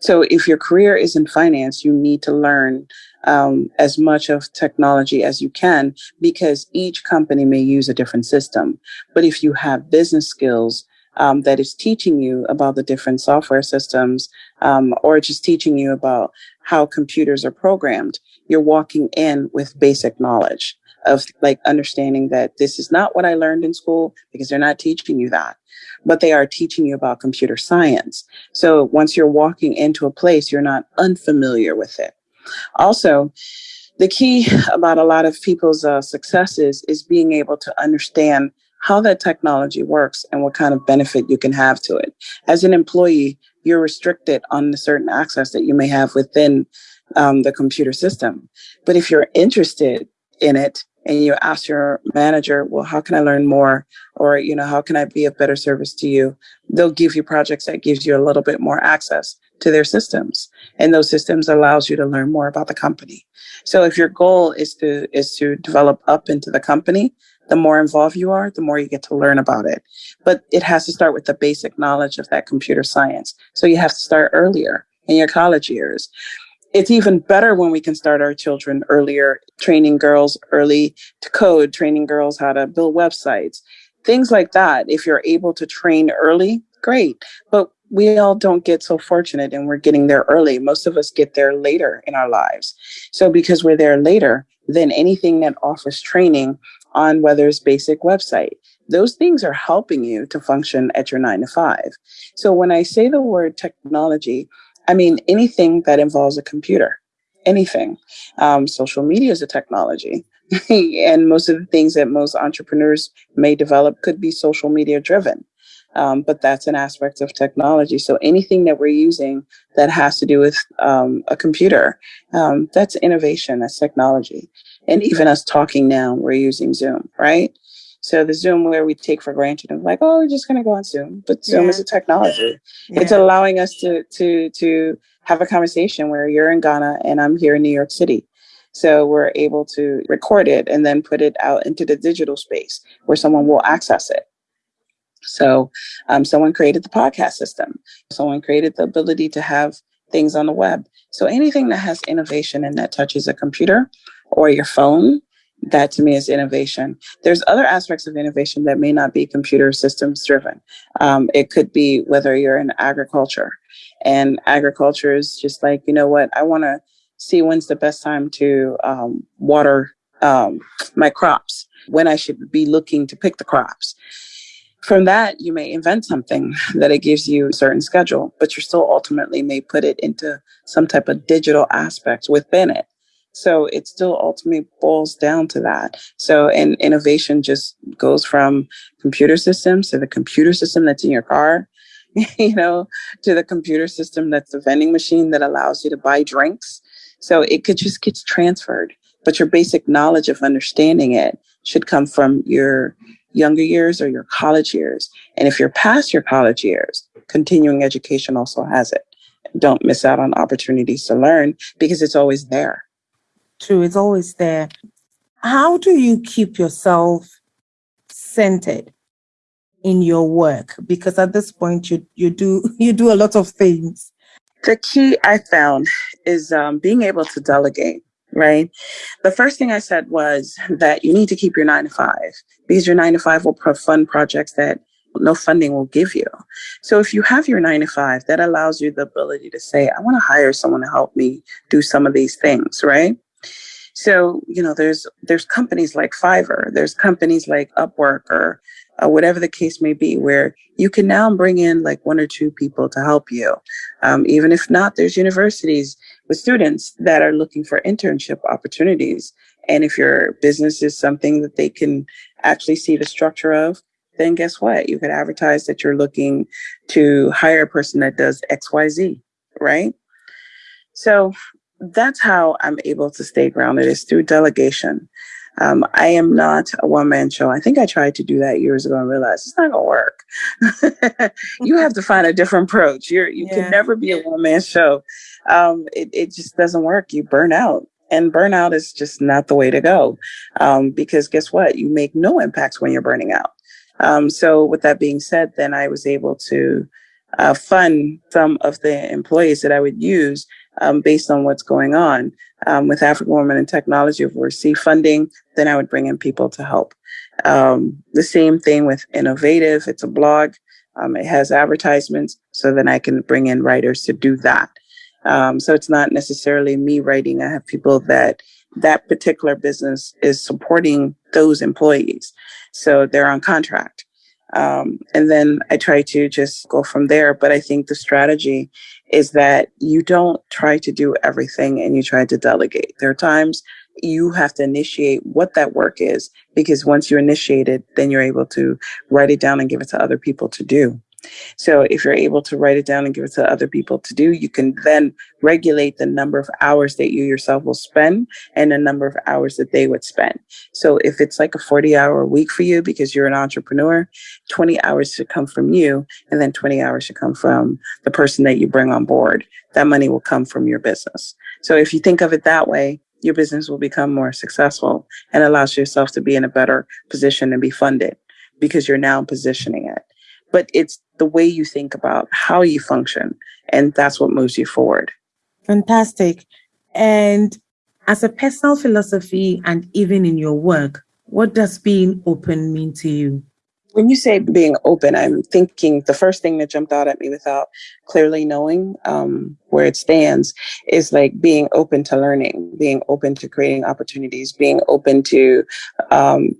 so if your career is in finance you need to learn um, as much of technology as you can because each company may use a different system. But if you have business skills um, that is teaching you about the different software systems um, or just teaching you about how computers are programmed, you're walking in with basic knowledge of like understanding that this is not what I learned in school because they're not teaching you that, but they are teaching you about computer science. So once you're walking into a place, you're not unfamiliar with it. Also, the key about a lot of people's uh, successes is being able to understand how that technology works and what kind of benefit you can have to it. As an employee, you're restricted on the certain access that you may have within um, the computer system. But if you're interested in it and you ask your manager, well, how can I learn more? Or, you know, how can I be of better service to you? They'll give you projects that gives you a little bit more access to their systems and those systems allows you to learn more about the company so if your goal is to is to develop up into the company the more involved you are the more you get to learn about it. But it has to start with the basic knowledge of that computer science. So you have to start earlier in your college years. It's even better when we can start our children earlier training girls early to code training girls how to build websites things like that. If you're able to train early great. But we all don't get so fortunate and we're getting there early. Most of us get there later in our lives. So because we're there later, then anything that offers training on whether it's basic website, those things are helping you to function at your nine to five. So when I say the word technology, I mean anything that involves a computer, anything. Um, social media is a technology. [LAUGHS] and most of the things that most entrepreneurs may develop could be social media driven um, but that's an aspect of technology. So anything that we're using that has to do with um, a computer, um, that's innovation, that's technology. And even us talking now, we're using Zoom, right? So the Zoom where we take for granted of like, oh, we're just going to go on Zoom, but Zoom yeah. is a technology. Yeah. It's allowing us to to to have a conversation where you're in Ghana and I'm here in New York City. So we're able to record it and then put it out into the digital space where someone will access it. So um, someone created the podcast system. Someone created the ability to have things on the web. So anything that has innovation and that touches a computer or your phone, that to me is innovation. There's other aspects of innovation that may not be computer systems driven. Um, it could be whether you're in agriculture and agriculture is just like, you know what, I want to see when's the best time to um, water um, my crops, when I should be looking to pick the crops. From that, you may invent something that it gives you a certain schedule, but you still ultimately may put it into some type of digital aspect within it. So it still ultimately boils down to that. So, and innovation just goes from computer systems to the computer system that's in your car, [LAUGHS] you know, to the computer system that's the vending machine that allows you to buy drinks. So it could just get transferred, but your basic knowledge of understanding it should come from your younger years or your college years. And if you're past your college years, continuing education also has it. Don't miss out on opportunities to learn because it's always there. True, it's always there. How do you keep yourself centered in your work? Because at this point you you do [LAUGHS] you do a lot of things. The key I found is um, being able to delegate right? The first thing I said was that you need to keep your nine to five because your nine to five will fund projects that no funding will give you. So if you have your nine to five, that allows you the ability to say, I want to hire someone to help me do some of these things, right? So, you know, there's there's companies like Fiverr, there's companies like Upwork or uh, whatever the case may be, where you can now bring in like one or two people to help you. Um, even if not, there's universities with students that are looking for internship opportunities. And if your business is something that they can actually see the structure of, then guess what? You could advertise that you're looking to hire a person that does XYZ, right? So that's how I'm able to stay grounded is through delegation. Um, I am not a one man show. I think I tried to do that years ago and realized it's not gonna work. [LAUGHS] you have to find a different approach. You're you yeah. can never be a one man show. Um, it it just doesn't work. You burn out, and burnout is just not the way to go. Um, because guess what? You make no impacts when you're burning out. Um, so with that being said, then I was able to uh, fund some of the employees that I would use um, based on what's going on. Um, with African Women in Technology, if we receive funding, then I would bring in people to help. Um, the same thing with Innov8tiv. It's a blog. Um, it has advertisements, so then I can bring in writers to do that. Um, so it's not necessarily me writing. I have people that that particular business is supporting those employees. So they're on contract. Um, and then I try to just go from there. But I think the strategy is that you don't try to do everything and you try to delegate. There are times you have to initiate what that work is because once you initiate it, then you're able to write it down and give it to other people to do. So if you're able to write it down and give it to other people to do, you can then regulate the number of hours that you yourself will spend and the number of hours that they would spend. So if it's like a 40 hour week for you because you're an entrepreneur, 20 hours should come from you and then 20 hours should come from the person that you bring on board. That money will come from your business. So if you think of it that way, your business will become more successful and allows yourself to be in a better position and be funded because you're now positioning it but it's the way you think about how you function. And that's what moves you forward. Fantastic. And as a personal philosophy and even in your work, what does being open mean to you? When you say being open, I'm thinking the first thing that jumped out at me without clearly knowing um, where it stands is like being open to learning, being open to creating opportunities, being open to um,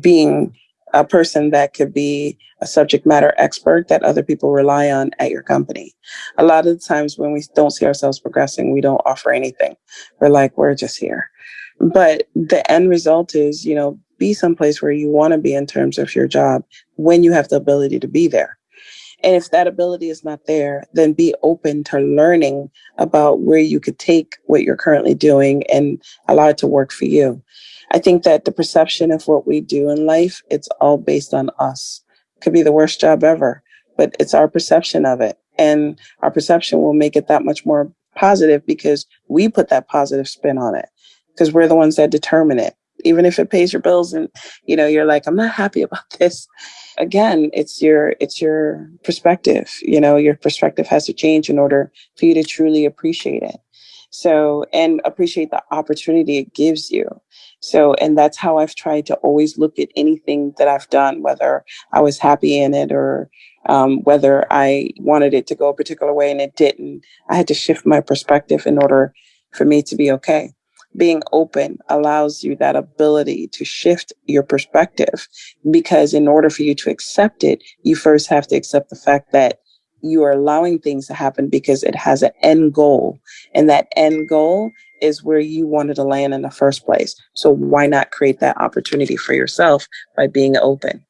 being a person that could be a subject matter expert that other people rely on at your company. A lot of the times when we don't see ourselves progressing, we don't offer anything. We're like, we're just here. But the end result is, you know, be someplace where you want to be in terms of your job when you have the ability to be there. And if that ability is not there, then be open to learning about where you could take what you're currently doing and allow it to work for you. I think that the perception of what we do in life, it's all based on us. Could be the worst job ever, but it's our perception of it. And our perception will make it that much more positive because we put that positive spin on it because we're the ones that determine it. Even if it pays your bills and you know you're like I'm not happy about [LAUGHS] this. Again, it's your it's your perspective. You know, your perspective has to change in order for you to truly appreciate it. So, and appreciate the opportunity it gives you. So, and that's how I've tried to always look at anything that I've done, whether I was happy in it or um, whether I wanted it to go a particular way and it didn't. I had to shift my perspective in order for me to be okay. Being open allows you that ability to shift your perspective because in order for you to accept it, you first have to accept the fact that you are allowing things to happen because it has an end goal. And that end goal is where you wanted to land in the first place. So why not create that opportunity for yourself by being open?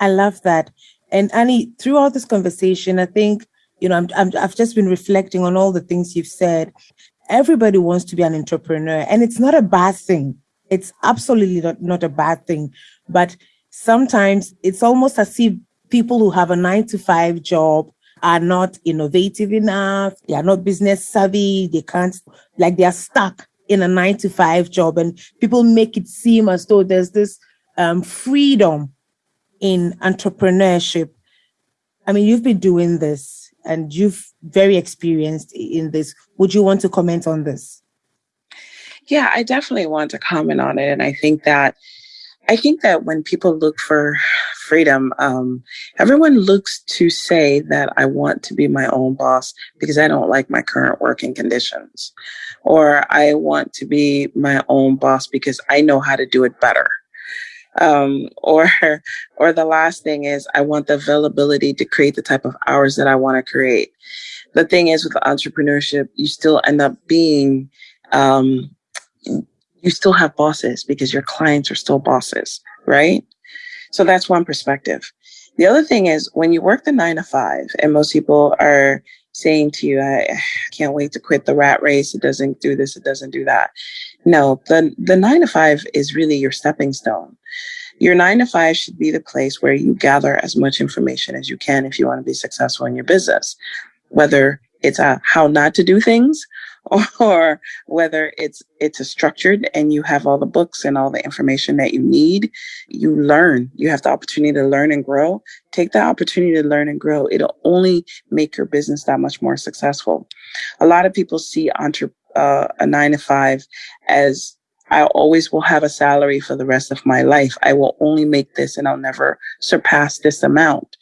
I love that. And Annie, throughout this conversation, I think, you know, I'm, I'm, I've just been reflecting on all the things you've said. Everybody wants to be an entrepreneur, and it's not a bad thing. It's absolutely not, not a bad thing. But sometimes it's almost as if people who have a nine to five job are not innovative enough, they are not business savvy, they can't, like they are stuck in a nine to five job. And people make it seem as though there's this um, freedom in entrepreneurship. I mean, you've been doing this and you've very experienced in this. Would you want to comment on this? Yeah, I definitely want to comment on it. And I think that I think that when people look for freedom, um, everyone looks to say that I want to be my own boss because I don't like my current working conditions, or I want to be my own boss because I know how to do it better. Um, [LAUGHS] or, or the last thing is I want the availability to create the type of hours that I want to create. The thing is with entrepreneurship, you still end up being, um, you still have bosses because your clients are still bosses, right? So that's one perspective. The other thing is when you work the nine to five, and most people are saying to you, I can't wait to quit the rat race. It doesn't do this, it doesn't do that. No, the, the nine to five is really your stepping stone. Your nine to five should be the place where you gather as much information as you can if you want to be successful in your business, whether it's a how not to do things [LAUGHS] or whether it's it's a structured and you have all the books and all the information that you need you learn you have the opportunity to learn and grow take the opportunity to learn and grow it'll only make your business that much more successful a lot of people see entre- uh, a nine to five as I always will have a salary for the rest of my life. I will only make this and I'll never surpass this amount.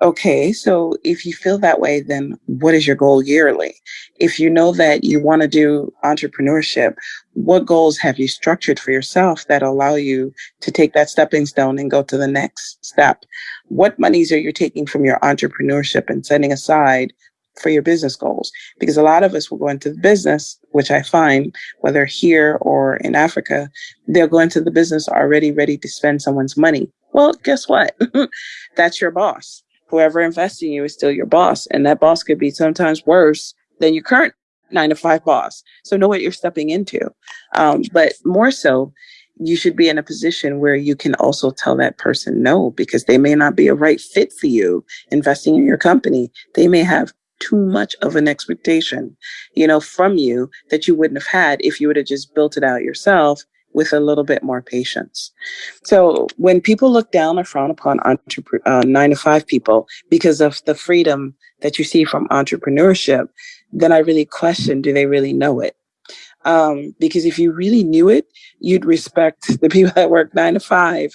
Okay, so if you feel that way, then what is your goal yearly? If you know that you want to do entrepreneurship, what goals have you structured for yourself that allow you to take that stepping stone and go to the next step? What monies are you taking from your entrepreneurship and setting aside for your business goals? Because a lot of us will go into the business, which I find, whether here or in Africa, they'll go into the business already ready to spend someone's money. Well, guess what? [LAUGHS] That's your boss whoever invests in you is still your boss. And that boss could be sometimes worse than your current nine to five boss. So know what you're stepping into. Um, but more so, you should be in a position where you can also tell that person no, because they may not be a right fit for you investing in your company. They may have too much of an expectation, you know, from you that you wouldn't have had if you would have just built it out yourself with a little bit more patience. So when people look down or frown upon entrepre- uh, nine to five people because of the freedom that you see from entrepreneurship, then I really question, do they really know it? Um, because if you really knew it, you'd respect [LAUGHS] the people that work nine to five,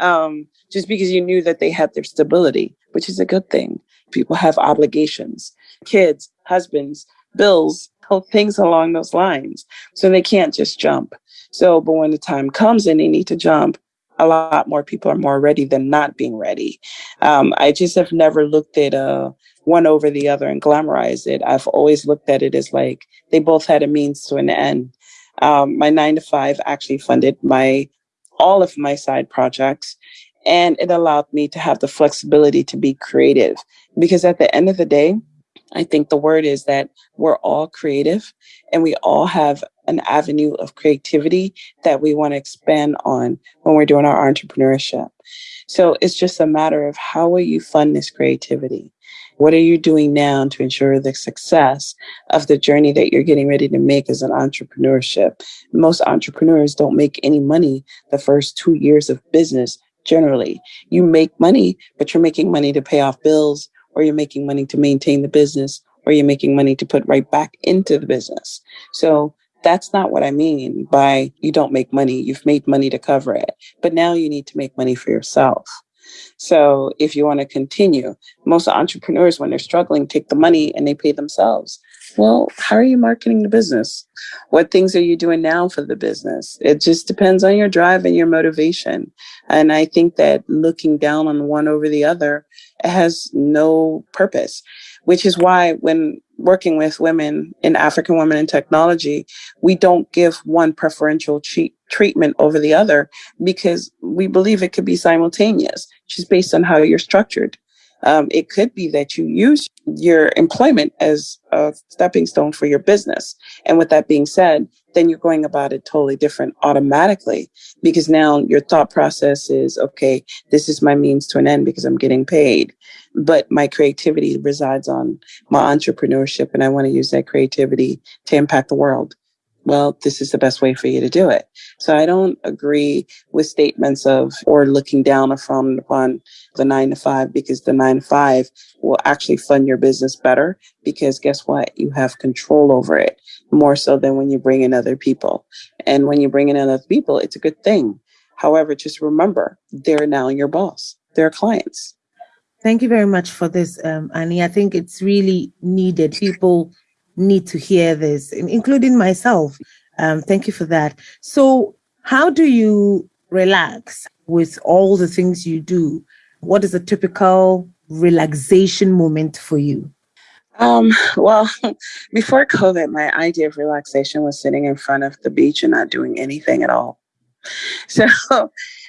um, just because you knew that they had their stability, which is a good thing. People have obligations, kids, husbands, bills, things along those lines. So they can't just jump. So, but when the time comes and they need to jump, a lot more people are more ready than not being ready. Um, I just have never looked at uh, one over the other and glamorized it. I've always looked at it as like they both had a means to an end. Um, my nine to five actually funded my all of my side projects, and it allowed me to have the flexibility to be creative. Because at the end of the day, I think the word is that we're all creative and we all have an avenue of creativity that we want to expand on when we're doing our entrepreneurship. So it's just a matter of how will you fund this creativity? What are you doing now to ensure the success of the journey that you're getting ready to make as an entrepreneurship? Most entrepreneurs don't make any money the first two years of business generally. You make money, but you're making money to pay off bills or you're making money to maintain the business or you're making money to put right back into the business. So that's not what I mean by you don't make money. You've made money to cover it, but now you need to make money for yourself. So if you want to continue, most entrepreneurs, when they're struggling, take the money and they pay themselves. Well, how are you marketing the business? What things are you doing now for the business? It just depends on your drive and your motivation. And I think that looking down on one over the other has no purpose, which is why when working with women in African women in technology, we don't give one preferential treat, treatment over the other because we believe it could be simultaneous, just based on how you're structured. Um, it could be that you use your employment as a stepping stone for your business. And with that being said, then you're going about it totally different automatically because now your thought process is, okay, this is my means to an end because I'm getting paid. But my creativity resides on my entrepreneurship and I want to use that creativity to impact the world well, this is the best way for you to do it. So I don't agree with statements of or looking down or upon the nine to five because the nine to five will actually fund your business better because guess what? You have control over it more so than when you bring in other people. And when you bring in other people, it's a good thing. However, just remember, they're now your boss. They're clients. Thank you very much for this, um, Annie. I think it's really needed. People need to hear this, including myself. Um, thank you for that. So, how do you relax with all the things you do? What is a typical relaxation moment for you? Um, well, [LAUGHS] before COVID, my idea of relaxation was sitting in front of the beach and not doing anything at all. [LAUGHS] So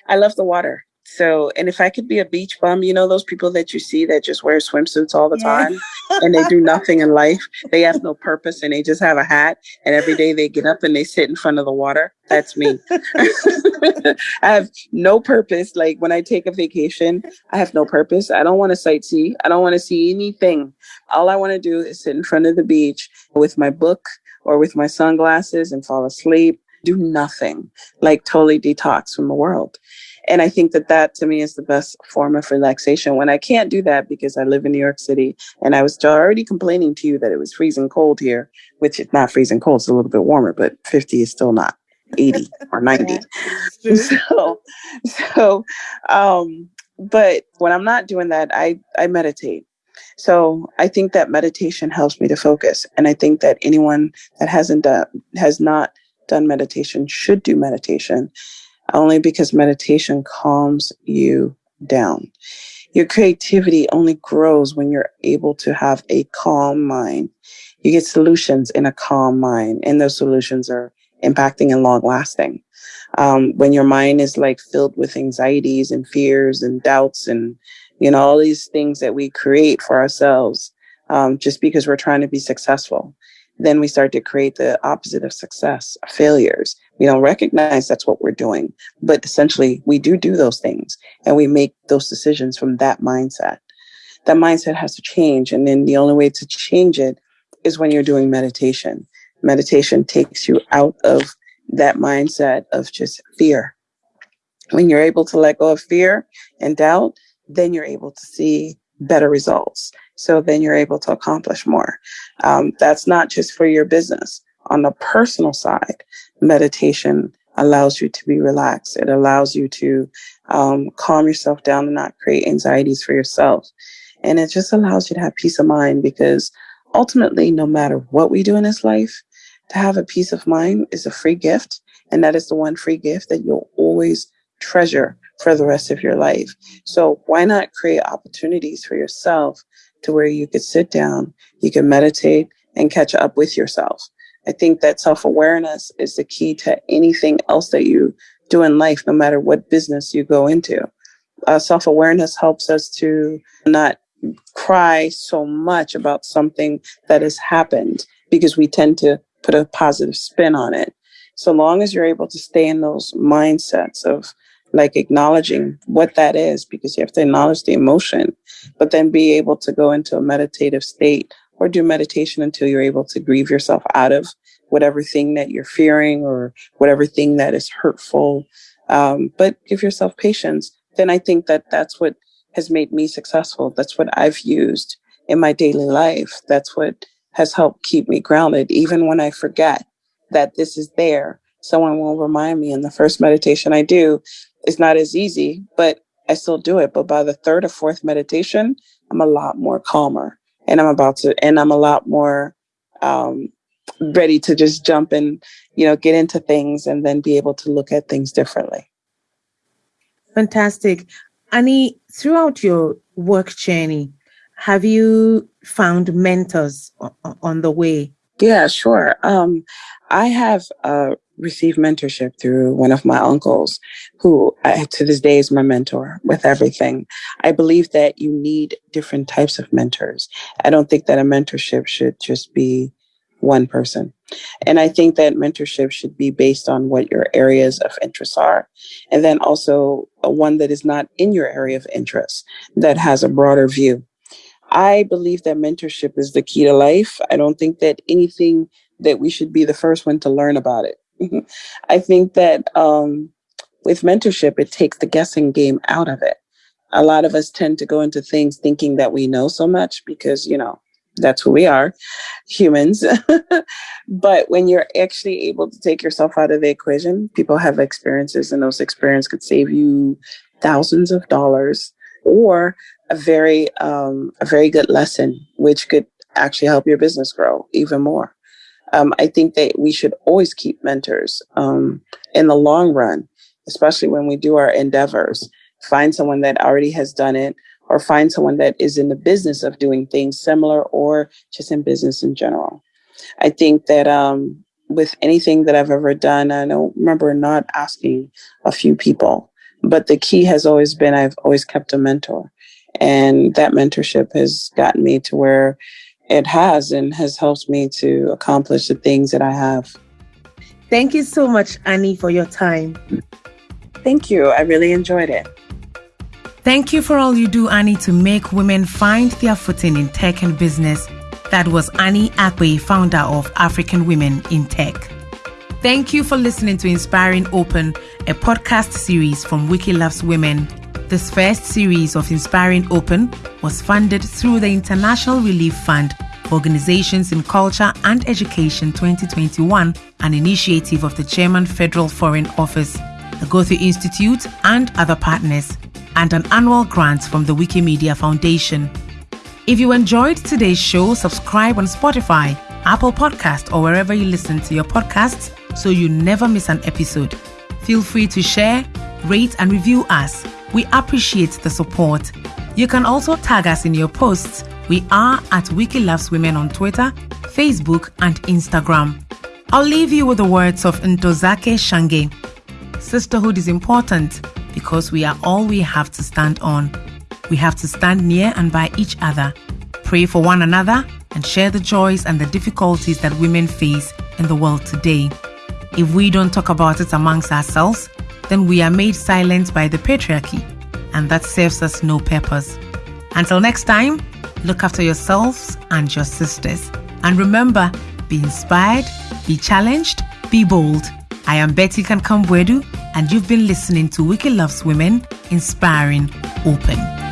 I love the water. So, and if I could be a beach bum, you know, those people that you see that just wear swimsuits all the yeah. time and they do nothing in life, they have no purpose and they just have a hat. And every day they get up and they sit in front of the water. That's me. [LAUGHS] I have no purpose. Like when I take a vacation, I have no purpose. I don't want to sightsee. I don't want to see anything. All I want to do is sit in front of the beach with my book or with my sunglasses and fall asleep, do nothing, like totally detox from the world. And I think that that to me is the best form of relaxation when I can't do that because I live in New York City and I was already complaining to you that it was freezing cold here, which is not freezing cold. It's a little bit warmer, but 50 is still not 80 or [LAUGHS] 90. [LAUGHS] so, so, um, but when I'm not doing that, I, I meditate. So I think that meditation helps me to focus. And I think that anyone that hasn't done, has not done meditation should do meditation only because meditation calms you down. Your creativity only grows when you're able to have a calm mind. You get solutions in a calm mind, and those solutions are impacting and long lasting. Um, when your mind is like filled with anxieties and fears and doubts and you know all these things that we create for ourselves um, just because we're trying to be successful then we start to create the opposite of success, failures. We don't recognize that's what we're doing, but essentially we do do those things and we make those decisions from that mindset. That mindset has to change. And then the only way to change it is when you're doing meditation. Meditation takes you out of that mindset of just fear. When you're able to let go of fear and doubt, then you're able to see better results. So then you're able to accomplish more. Um, that's not just for your business. On the personal side, meditation allows you to be relaxed. It allows you to um, calm yourself down and not create anxieties for yourself. And it just allows you to have peace of mind because ultimately, no matter what we do in this life, to have a peace of mind is a free gift. And that is the one free gift that you'll always treasure for the rest of your life. So why not create opportunities for yourself to where you could sit down, you can meditate and catch up with yourself. I think that self awareness is the key to anything else that you do in life, no matter what business you go into. Uh, self awareness helps us to not cry so much about something that has happened because we tend to put a positive spin on it. So long as you're able to stay in those mindsets of like acknowledging what that is because you have to acknowledge the emotion, but then be able to go into a meditative state or do meditation until you're able to grieve yourself out of whatever thing that you're fearing or whatever thing that is hurtful. Um, but give yourself patience. Then I think that that's what has made me successful. That's what I've used in my daily life. That's what has helped keep me grounded, even when I forget that this is there. Someone will remind me in the first meditation I do, it's not as easy, but I still do it. But by the third or fourth meditation, I'm a lot more calmer and I'm about to, and I'm a lot more um, ready to just jump and, you know, get into things and then be able to look at things differently. Fantastic. Annie, throughout your work journey, have you found mentors on the way? Yeah, sure. Um, I have uh, received mentorship through one of my uncles, who I, to this day is my mentor with everything. I believe that you need different types of mentors. I don't think that a mentorship should just be one person. And I think that mentorship should be based on what your areas of interest are. And then also one that is not in your area of interest that has a broader view. I believe that mentorship is the key to life. I don't think that anything that we should be the first one to learn about it. [LAUGHS] I think that um, with mentorship, it takes the guessing game out of it. A lot of us tend to go into things thinking that we know so much because, you know, that's who we are, humans. [LAUGHS] but when you're actually able to take yourself out of the equation, people have experiences, and those experiences could save you thousands of dollars or a very um, a very good lesson, which could actually help your business grow even more um, I think that we should always keep mentors um, in the long run, especially when we do our endeavors. Find someone that already has done it, or find someone that is in the business of doing things similar, or just in business in general. I think that um, with anything that I've ever done, I don't remember not asking a few people But the key has always been I've always kept a mentor. And that mentorship has gotten me to where it has and has helped me to accomplish the things that I have. Thank you so much, Annie, for your time. Thank you. I really enjoyed it. Thank you for all you do, Annie, to make women find their footing in tech and business. That was Annie Akwe, founder of African Women in Tech. Thank you for listening to Inspiring Open, a podcast series from Wiki Loves Women. This first series of Inspiring Open was funded through the International Relief Fund for Organizations in Culture and Education 2021, an initiative of the German Federal Foreign Office, the Goethe Institute, and other partners, and an annual grant from the Wikimedia Foundation. If you enjoyed today's show, subscribe on Spotify, Apple Podcast, or wherever you listen to your podcasts so you never miss an episode. Feel free to share, rate, and review us we appreciate the support. You can also tag us in your posts. We are at Wiki Loves Women on Twitter, Facebook, and Instagram. I'll leave you with the words of Ntozake Shange. Sisterhood is important because we are all we have to stand on. We have to stand near and by each other, pray for one another, and share the joys and the difficulties that women face in the world today. If we don't talk about it amongst ourselves, then we are made silent by the patriarchy, and that serves us no purpose. Until next time, look after yourselves and your sisters. And remember, be inspired, be challenged, be bold. I am Betty Kankam-Boadu, and you've been listening to Wiki Loves Women, Inspiring Open.